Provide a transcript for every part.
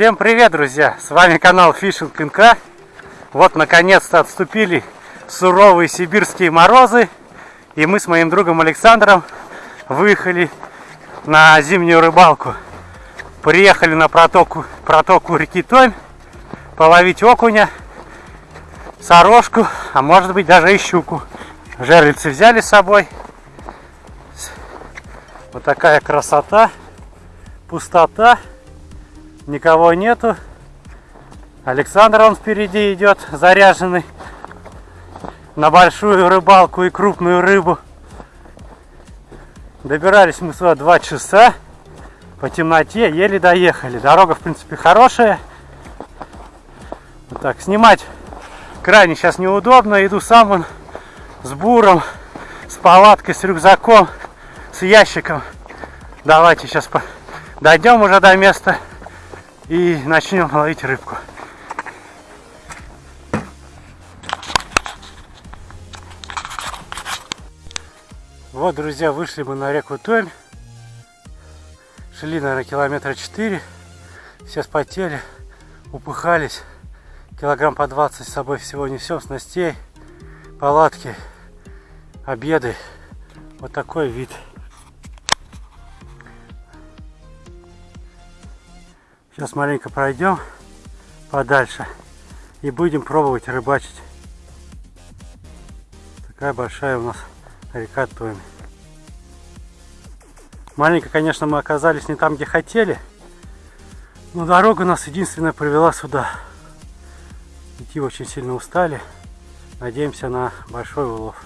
Всем привет, друзья! С вами канал Фишинг НК. Вот, наконец-то отступили суровые сибирские морозы. И мы с моим другом Александром выехали на зимнюю рыбалку. Приехали на протоку, протоку реки Томь половить окуня, сорожку, а может быть даже и щуку. Жерлицы взяли с собой. Вот такая красота, пустота никого нету. Александр он впереди идет, заряженный на большую рыбалку и крупную рыбу. Добирались мы сюда два часа по темноте, еле доехали. Дорога, в принципе, хорошая. Вот так, снимать крайне сейчас неудобно. Иду сам он с буром, с палаткой, с рюкзаком, с ящиком. Давайте сейчас дойдем уже до места и начнем ловить рыбку. Вот, друзья, вышли мы на реку Томь. Шли, наверное, километра 4. Все спотели, упыхались. Килограмм по 20 с собой всего несем, снастей, палатки, обеды. Вот такой вид. Сейчас маленько пройдем подальше и будем пробовать рыбачить. Такая большая у нас река Томи. Маленько, конечно, мы оказались не там, где хотели, но дорога нас единственная привела сюда. Идти очень сильно устали. Надеемся на большой улов.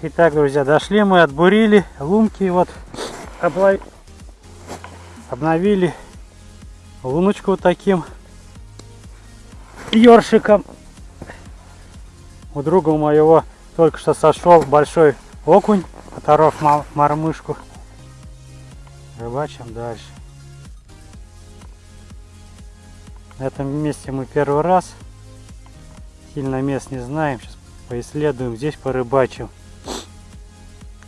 Итак, друзья, дошли мы, отбурили лунки, вот обловили обновили луночку вот таким ёршиком. У друга моего только что сошел большой окунь, оторвав мормышку. Рыбачим дальше. На этом месте мы первый раз. Сильно мест не знаем. Сейчас поисследуем. Здесь порыбачим.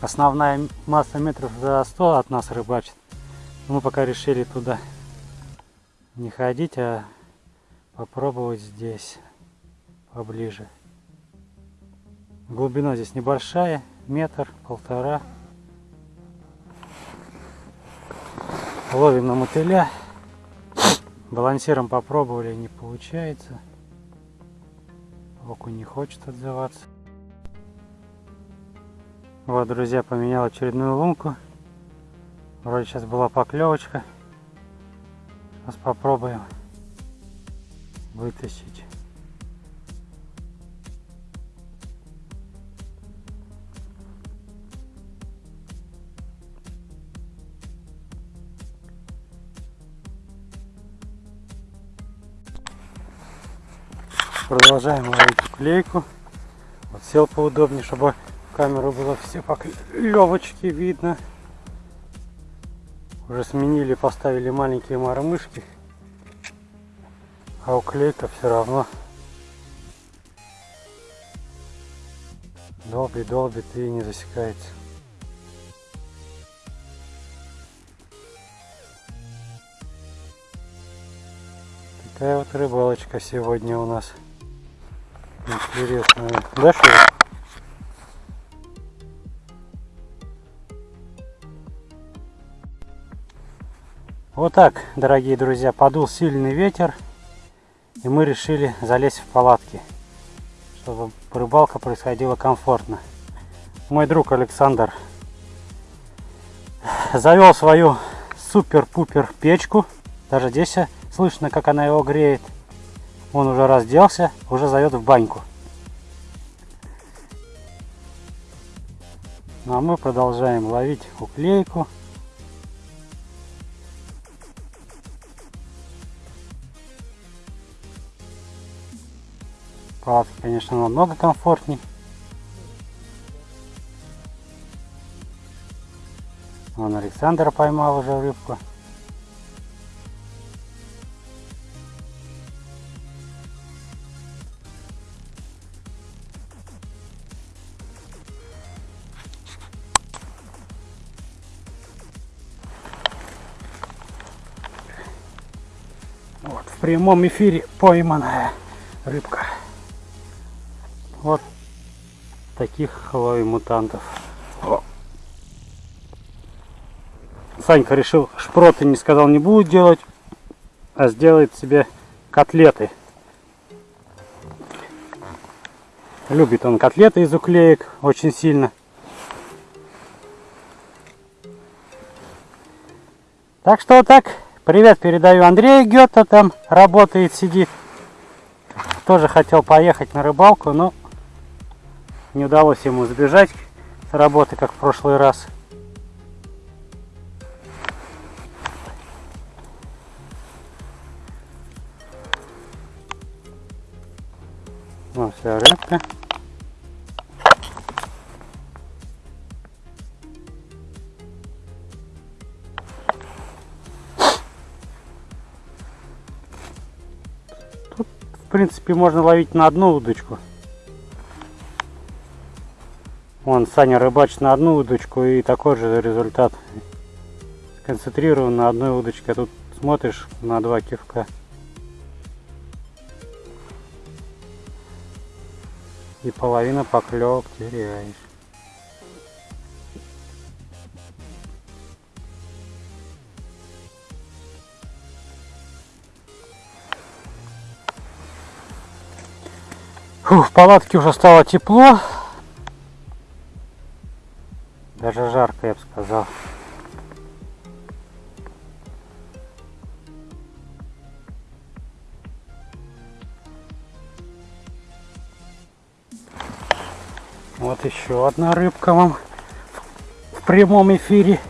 Основная масса метров за 100 от нас рыбачит. Мы пока решили туда не ходить, а попробовать здесь поближе. Глубина здесь небольшая, метр, полтора. Ловим на мотыля. Балансиром попробовали, не получается. Окунь не хочет отзываться. Вот, друзья, поменял очередную лунку. Вроде сейчас была поклевочка. Сейчас попробуем вытащить. Продолжаем ловить клейку. Вот сел поудобнее, чтобы камеру было все поклевочки видно. Уже сменили, поставили маленькие мормышки. А уклейка все равно долбит, долбит и не засекается. Такая вот рыбалочка сегодня у нас интересная. Да, что Вот так, дорогие друзья, подул сильный ветер, и мы решили залезть в палатки, чтобы рыбалка происходила комфортно. Мой друг Александр завел свою супер-пупер печку, даже здесь слышно, как она его греет. Он уже разделся, уже зовет в баньку. Ну а мы продолжаем ловить уклейку. Палатка, конечно, намного комфортней. Вон Александр поймал уже рыбку. Прямом эфире пойманная рыбка. Вот таких ловим мутантов. О. Санька решил шпроты, не сказал, не будет делать, а сделает себе котлеты. Любит он котлеты из уклеек очень сильно. Так что так. Привет передаю Андрею Гетто, там работает, сидит. Тоже хотел поехать на рыбалку, но не удалось ему сбежать с работы, как в прошлый раз. Вот вся рыбка. Принципе, можно ловить на одну удочку. Вон, Саня рыбачит на одну удочку и такой же результат. Сконцентрирован на одной удочке, а тут смотришь на два кивка. И половина поклевок теряешь. Фу, в палатке уже стало тепло. Даже жарко, я бы сказал. Вот еще одна рыбка вам в прямом эфире.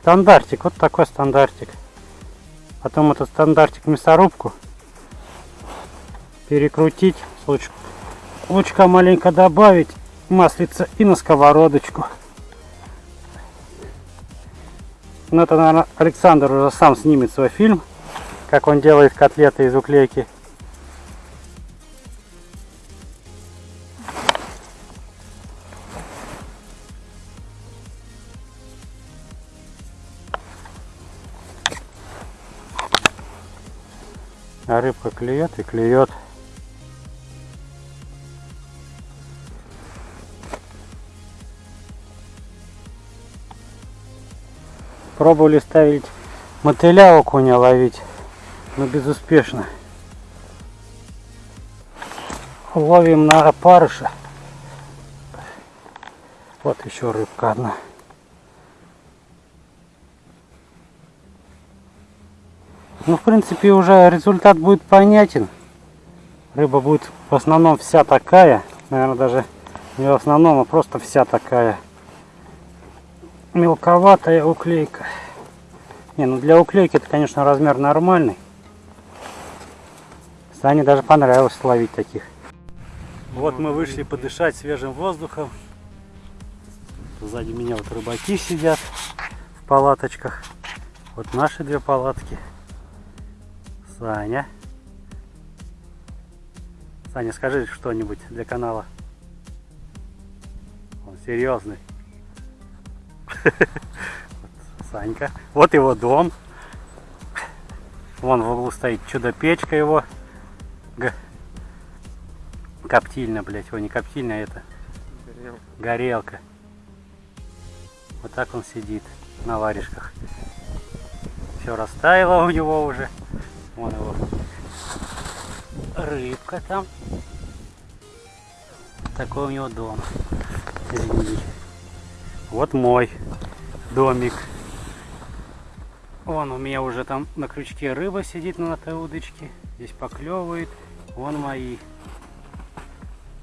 Стандартик, вот такой стандартик. Потом этот стандартик мясорубку перекрутить, луч, лучка маленько добавить, маслица и на сковородочку. Ну это, наверное, Александр уже сам снимет свой фильм, как он делает котлеты из уклейки. А рыбка клюет и клюет. Пробовали ставить мотыля окуня ловить, но безуспешно. Ловим на опарыша. Вот еще рыбка одна. Ну, в принципе, уже результат будет понятен. Рыба будет в основном вся такая. Наверное, даже не в основном, а просто вся такая мелковатая уклейка. Не, ну для уклейки это, конечно, размер нормальный. Сане даже понравилось ловить таких. Вот мы вышли подышать свежим воздухом. Сзади меня вот рыбаки сидят в палаточках. Вот наши две палатки. Саня. Саня, скажи что-нибудь для канала. Он серьезный. Санька. Вот его дом. Вон в углу стоит чудо-печка его. Г... Коптильня, блядь. Его не коптильня, а это горелка. горелка. Вот так он сидит на варежках. Все растаяло у него уже. Вон его рыбка там. Такой у него дом. Извините. Вот мой домик. Вон у меня уже там на крючке рыба сидит на этой удочке. Здесь поклевывает. Вон мои.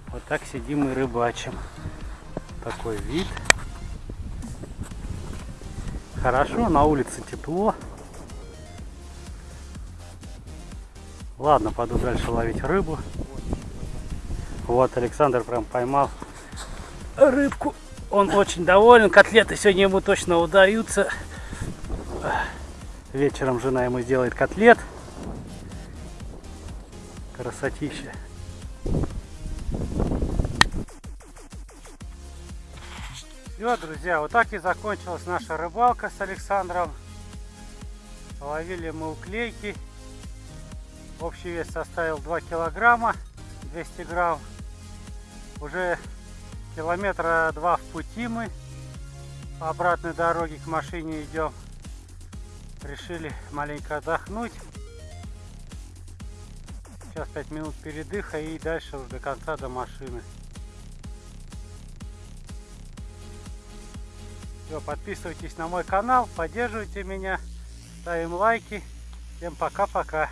Вот так сидим и рыбачим. Такой вид. Хорошо, на улице тепло. Ладно, пойду дальше ловить рыбу. Вот Александр прям поймал рыбку. Он очень доволен. Котлеты сегодня ему точно удаются. Вечером жена ему сделает котлет. Красотища. Все, друзья, вот так и закончилась наша рыбалка с Александром. Ловили мы уклейки. Общий вес составил 2 килограмма, 200 грамм. Уже километра два в пути мы. По обратной дороге к машине идем. Решили маленько отдохнуть. Сейчас 5 минут передыха и дальше уже до конца до машины. Все, подписывайтесь на мой канал, поддерживайте меня, ставим лайки. Всем пока-пока.